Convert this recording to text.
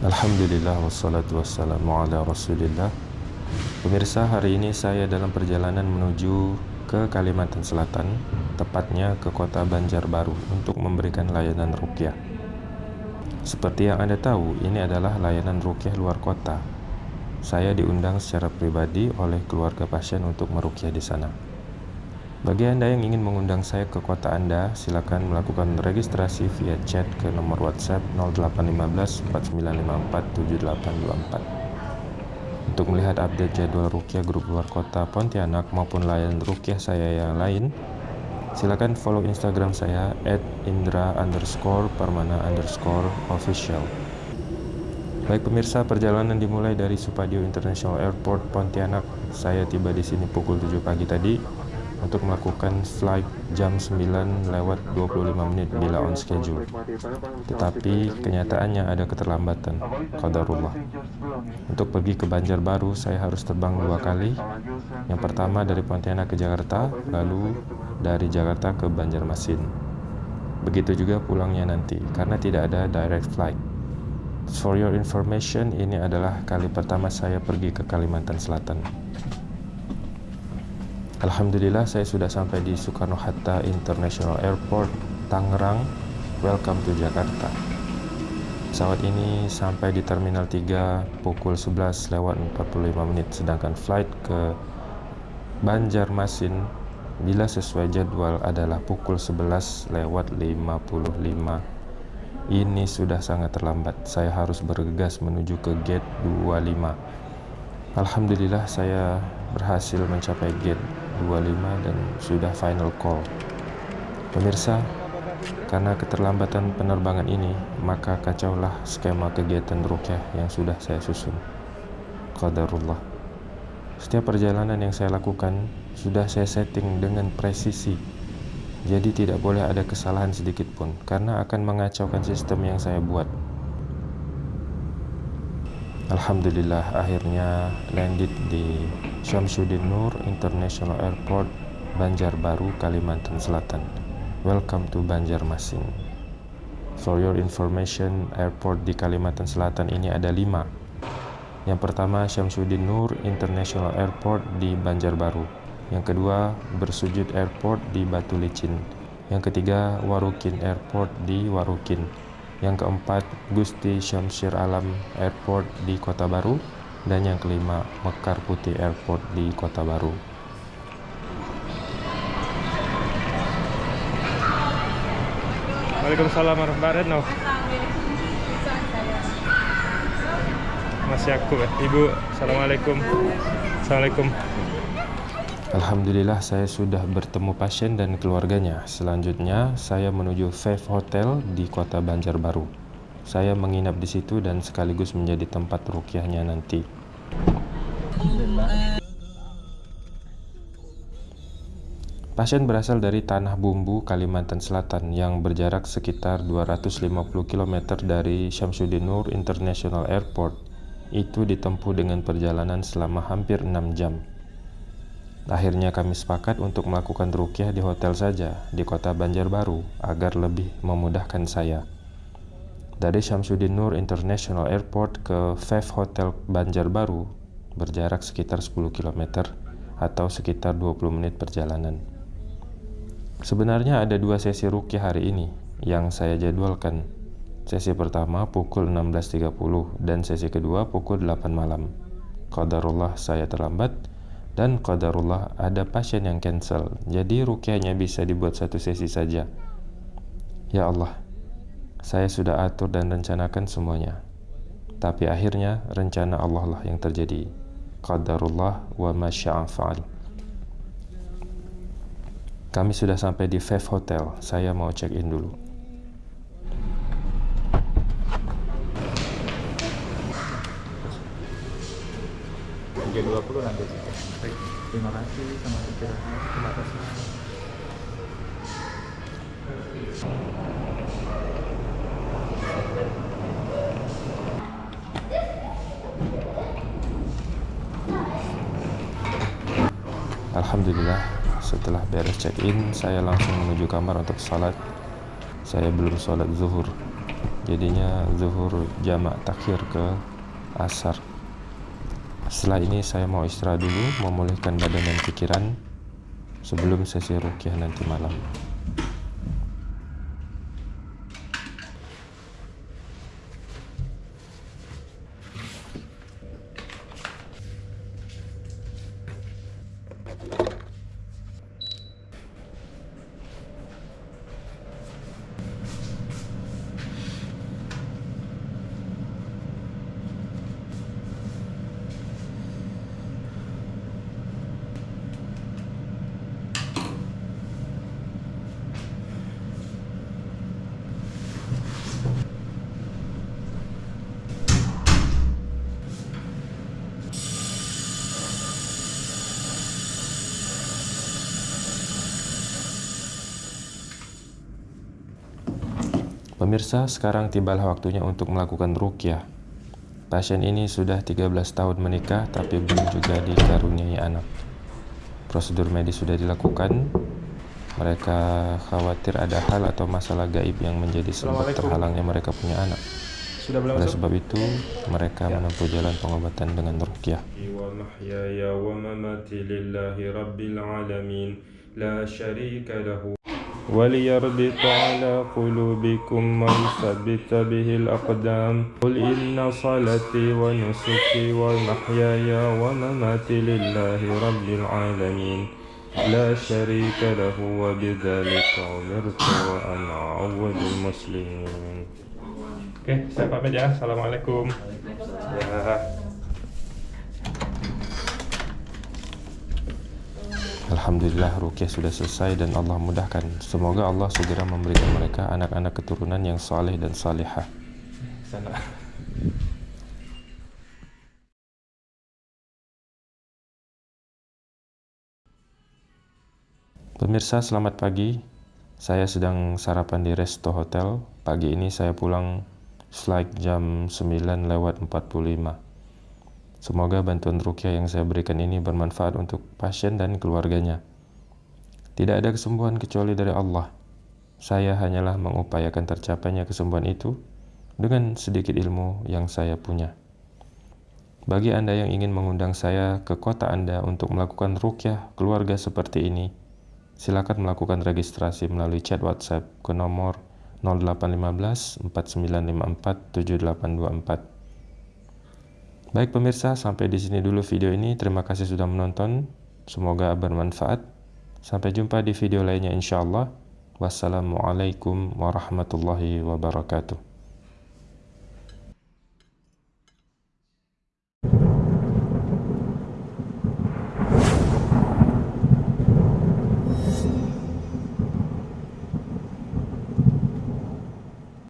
Alhamdulillah wassalatu wassalamu ala rasulillah. Pemirsa hari ini saya dalam perjalanan menuju ke Kalimantan Selatan Tepatnya ke kota Banjarbaru untuk memberikan layanan rukyah. Seperti yang anda tahu ini adalah layanan rukyah luar kota. Saya diundang secara pribadi oleh keluarga pasien untuk merukyah di sana bagi Anda yang ingin mengundang saya ke kota Anda, silakan melakukan registrasi via chat ke nomor WhatsApp 0815 4954 7824. Untuk melihat update jadwal rukyah grup luar kota Pontianak maupun layanan rukyah saya yang lain, silakan follow Instagram saya at indra underscore permana underscore official. Baik pemirsa, perjalanan dimulai dari Supadio International Airport Pontianak. Saya tiba di sini pukul 7 pagi tadi untuk melakukan flight jam 9 lewat 25 menit bila on schedule. Tetapi kenyataannya ada keterlambatan, qadarullah. Untuk pergi ke Banjarbaru, saya harus terbang dua kali. Yang pertama dari Pontianak ke Jakarta, lalu dari Jakarta ke Banjarmasin. Begitu juga pulangnya nanti, karena tidak ada direct flight. For your information, ini adalah kali pertama saya pergi ke Kalimantan Selatan. Alhamdulillah saya sudah sampai di Soekarno-Hatta International Airport, Tangerang. Welcome to Jakarta. Pesawat ini sampai di Terminal 3 pukul 11 lewat 45 menit, sedangkan flight ke Banjarmasin bila sesuai jadwal adalah pukul 11 lewat 55. Ini sudah sangat terlambat. Saya harus bergegas menuju ke gate 25. Alhamdulillah saya berhasil mencapai gate 25 dan sudah final call. Pemirsa, karena keterlambatan penerbangan ini, maka kacaulah skema kegiatan rukyah yang sudah saya susun. Qadarullah. Setiap perjalanan yang saya lakukan sudah saya setting dengan presisi. Jadi tidak boleh ada kesalahan sedikit pun karena akan mengacaukan sistem yang saya buat. Alhamdulillah akhirnya landed di Syamsuddin Nur International Airport Banjarbaru, Kalimantan Selatan. Welcome to Banjarmasin. For your information, airport di Kalimantan Selatan ini ada lima. Yang pertama Syamsuddin Nur International Airport di Banjarbaru. Yang kedua Bersujud Airport di Batu Licin. Yang ketiga Warukin Airport di Warukin. Yang keempat, Gusti Syamsir Alam Airport di Kota Baru. Dan yang kelima, Mekar Putih Airport di Kota Baru. Waalaikumsalam warahmatullahi wabarakatuh. Masih aku ya, Ibu. Assalamualaikum. Assalamualaikum. Alhamdulillah saya sudah bertemu pasien dan keluarganya. Selanjutnya saya menuju Five Hotel di kota Banjarbaru. Saya menginap di situ dan sekaligus menjadi tempat rukyahnya nanti. Pasien berasal dari Tanah Bumbu, Kalimantan Selatan yang berjarak sekitar 250 km dari Syamsuddin Nur International Airport. Itu ditempuh dengan perjalanan selama hampir 6 jam. Akhirnya kami sepakat untuk melakukan rukyah di hotel saja di kota Banjarbaru agar lebih memudahkan saya. Dari Syamsuddin Nur International Airport ke Five Hotel Banjarbaru berjarak sekitar 10 km atau sekitar 20 menit perjalanan. Sebenarnya ada dua sesi rukyah hari ini yang saya jadwalkan. Sesi pertama pukul 16.30 dan sesi kedua pukul 8 malam. Qadarullah saya terlambat dan qadarullah ada pasien yang cancel. Jadi rukyahnya bisa dibuat satu sesi saja. Ya Allah saya sudah atur dan rencanakan semuanya. Tapi akhirnya rencana Allah lah yang terjadi. Qadarullah wa masya'afa'al kami sudah sampai di Five Hotel. Saya mau check in dulu 320 nanti Baik. Terima kasih sama istirahat. Terima kasih. Alhamdulillah setelah beres check-in saya langsung menuju kamar untuk sholat saya belum sholat zuhur jadinya zuhur jamak takhir ke asar setelah ini saya mau istirahat dulu memulihkan badan dan pikiran sebelum sesi rukyah nanti malam Pemirsa, sekarang tibalah waktunya untuk melakukan rukyah. Pasien ini sudah 13 tahun menikah tapi belum juga dikaruniai anak. Prosedur medis sudah dilakukan. Mereka khawatir ada hal atau masalah gaib yang menjadi sebab terhalangnya mereka punya anak. Oleh sebab itu, mereka ya. menempuh jalan pengobatan dengan rukyah. وليربط على قلوبكم ويثبت به الأقدام قل إن صلاتي ونسكي ومحياي ومماتي لله رب العالمين لا شريك له وبذلك أمرت وأنا أول المسلمين Oke, saya pamit ya. Assalamualaikum. Ya. Alhamdulillah rukyah sudah selesai dan Allah mudahkan. Semoga Allah segera memberikan mereka anak-anak keturunan yang saleh dan salihah. Pemirsa, selamat pagi. Saya sedang sarapan di Resto Hotel. Pagi ini saya pulang flight jam 9 lewat 45. Semoga bantuan rukyah yang saya berikan ini bermanfaat untuk pasien dan keluarganya. Tidak ada kesembuhan kecuali dari Allah. Saya hanyalah mengupayakan tercapainya kesembuhan itu dengan sedikit ilmu yang saya punya. Bagi Anda yang ingin mengundang saya ke kota Anda untuk melakukan rukyah keluarga seperti ini, silakan melakukan registrasi melalui chat WhatsApp ke nomor 0815 4954 7824. Baik pemirsa, sampai di sini dulu video ini. Terima kasih sudah menonton. Semoga bermanfaat. Sampai jumpa di video lainnya insya Allah. Wassalamualaikum warahmatullahi wabarakatuh.